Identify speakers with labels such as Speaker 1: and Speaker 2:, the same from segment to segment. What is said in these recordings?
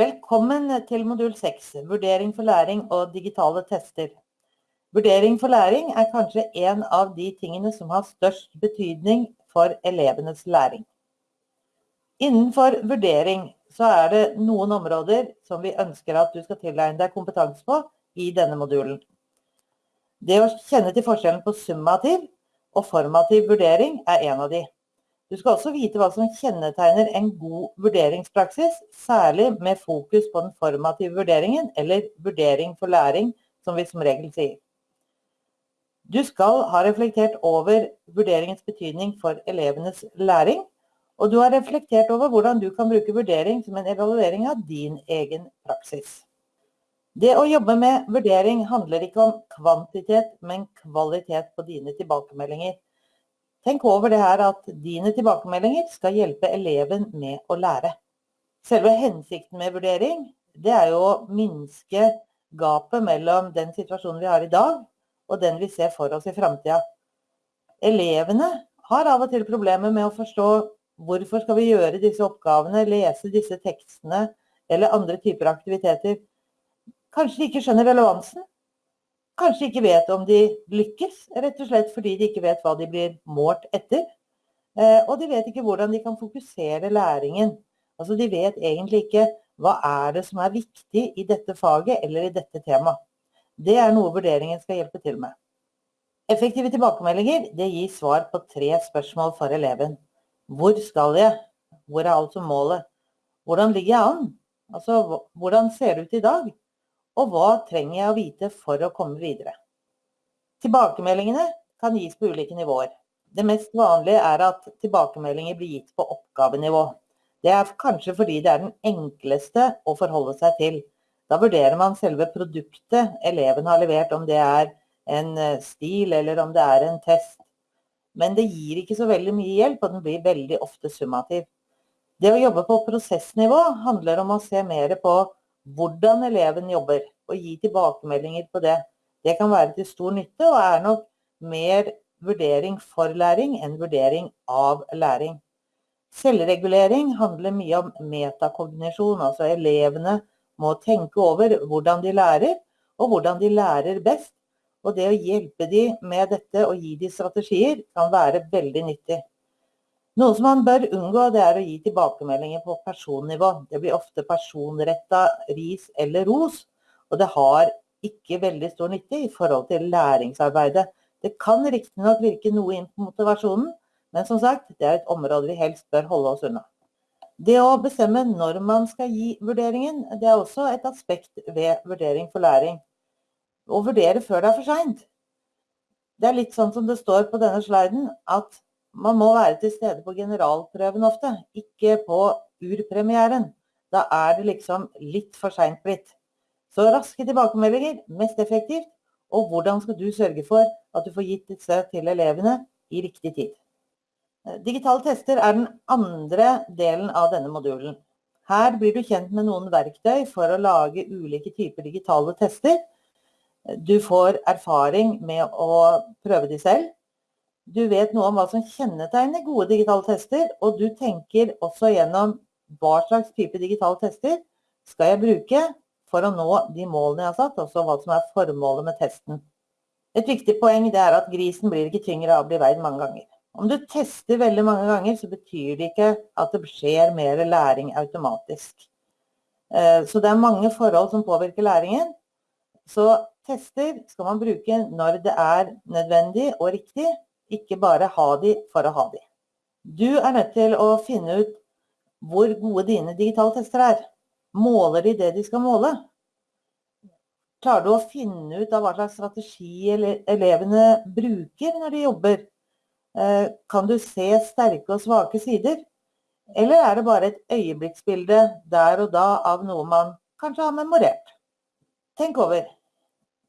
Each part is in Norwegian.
Speaker 1: Velkommen til modul 6, vurdering for læring og digitale tester. Vurdering for læring er kanskje en av de tingene som har størst betydning for elevenes læring. Innenfor vurdering så er det noen områder som vi ønsker at du skal tilegne deg kompetanse på i denne modulen. Det å kjenne til forskjellen på summativ og formativ vurdering er en av de. Du skal også vite hva som kjennetegner en god vurderingspraksis, særlig med fokus på den formative vurderingen, eller vurdering for læring, som vi som regel sier. Du skal ha reflektert over vurderingens betydning for elevenes læring, og du har reflektert over hvordan du kan bruke vurdering som en evaluering av din egen praksis. Det å jobbe med vurdering handler ikke om kvantitet, men kvalitet på dine tilbakemeldinger. Tenk over det her at dine tilbakemeldinger skal hjelpe eleven med å lære. Selve hensikten med vurdering, det er jo å minske gapet mellom den situasjonen vi har i dag, og den vi ser for oss i fremtiden. Elevene har av og til problemer med å forstå hvorfor skal vi gjøre disse oppgavene, lese disse tekstene eller andre typer aktiviteter. Kanskje de ikke skjønner relevansen, kanskje ikke vet om de lykkes, rett og slett fordi de ikke vet hva de blir målt etter. Eh, og de vet ikke hvordan de kan fokusere læringen. Altså de vet egentlig ikke hva er det som er viktig i dette faget eller i dette temaet. Det er noe vurderingen skal hjelpe til med. Effektive tilbakemeldinger det gir svar på tre spørsmål for eleven. Hvor skal jeg? Hvor er altså målet? Hvordan ligger jeg an? Altså, hvordan ser det ut i dag? Og hva trenger jeg å vite for å komme videre? Tilbakemeldingene kan gis på ulike nivåer. Det mest vanlige er at tilbakemeldinger blir gitt på oppgavenivå. Det er kanskje fordi det er den enkleste å forholde seg til. Da vurderer man selve produktet eleven har levert, om det er en eh, stil eller om det er en test. Men det gir ikke så veldig mye hjelp, og den blir veldig ofte summativ. Det å jobbe på prosessnivå handler om å se mer på hvordan eleven jobber, og gi tilbakemeldinger på det. Det kan være til stor nytte, og er nok mer vurdering for læring enn vurdering av læring. Selvregulering handler mye om metakognisjon, altså elevene må tenke over hvordan de lærer, og hvordan de lærer best. Og det å hjelpe dem med dette og gi dem strategier kan være veldig nyttig. Noe som man bør unngå, det er å gi tilbakemeldinger på personnivå. Det blir ofte personretta ris eller ros, og det har ikke veldig stor nytte i forhold til læringsarbeidet. Det kan riktignok virke noe inn på motivasjonen, men som sagt, det er et område vi helst bør holde oss unna. Det å bestemme når man skal gi vurderingen, det er også et aspekt ved vurdering for læring. Å vurdere før det er for seint. Det er litt sånn som det står på denne sliden, at man må være til stede på generalprøven ofte, ikke på urpremieren. Da er det liksom litt for seint blitt. Så raske tilbakemeldinger, mest effektivt. Og hvordan skal du sørge for at du får gitt disse til elevene i riktig tid. Digitale tester er den andre delen av denne modulen. Her blir du kjent med noen verktøy for å lage ulike typer digitale tester. Du får erfaring med å prøve de selv. Du vet noe om hva som kjennetegner gode digitale tester, og du tenker også gjennom hva slags type digitale tester skal jeg bruke for å nå de målene jeg har satt, også hva som er formålet med testen. Et viktig poeng er at grisen blir ikke tyngre av å bli veid mange ganger. Om du tester veldig mange ganger, så betyr det ikke at det skjer mer læring automatisk. Eh, så det er mange forhold som påvirker læringen. Så tester skal man bruke når det er nødvendig og riktig, ikke bare ha de for å ha de. Du er nødt til å finne ut hvor gode dine digitale tester er. Måler de det de skal måle? Klarer du å finne ut av hva slags strategi elevene bruker når de jobber? Eh, kan du se sterke og svake sider? Eller er det bare et øyeblikksbilde der og da av noe man kanskje har memorert? Tenk over.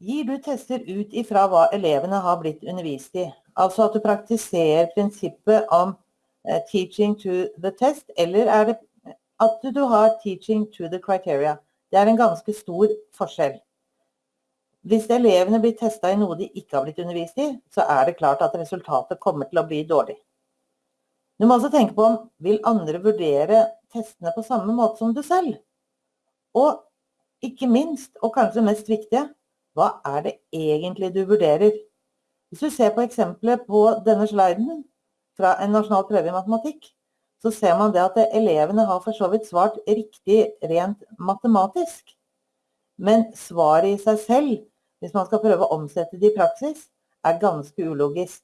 Speaker 1: Gir du tester ut ifra hva elevene har blitt undervist i? Altså at du praktiserer prinsippet om uh, teaching to the test, eller er det at du har teaching to the criteria? Det er en ganske stor forskjell. Hvis elevene blir testa i noe de ikke har blitt undervist i, så er det klart at resultatet kommer til å bli dårlig. Du må også tenke på om vil andre vurdere testene på samme måte som du selv? Og ikke minst, og kanskje mest viktige, hva er det egentlig du vurderer? Hvis du ser på eksempelet på denne sliden fra en nasjonal prøve i matematikk, så ser man det at elevene har for så vidt svart riktig rent matematisk. Men svaret i seg selv, hvis man skal prøve å omsette det i praksis, er ganske ulogisk.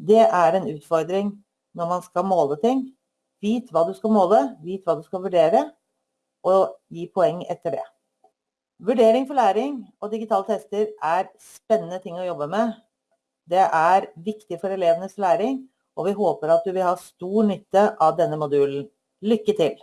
Speaker 1: Det er en utfordring når man skal måle ting. Vit hva du skal måle, vit hva du skal vurdere, og gi poeng etter det. Vurdering for læring og digitale tester er spennende ting å jobbe med. Det er viktig for elevenes læring, og vi håper at du vil ha stor nytte av denne modulen. Lykke til!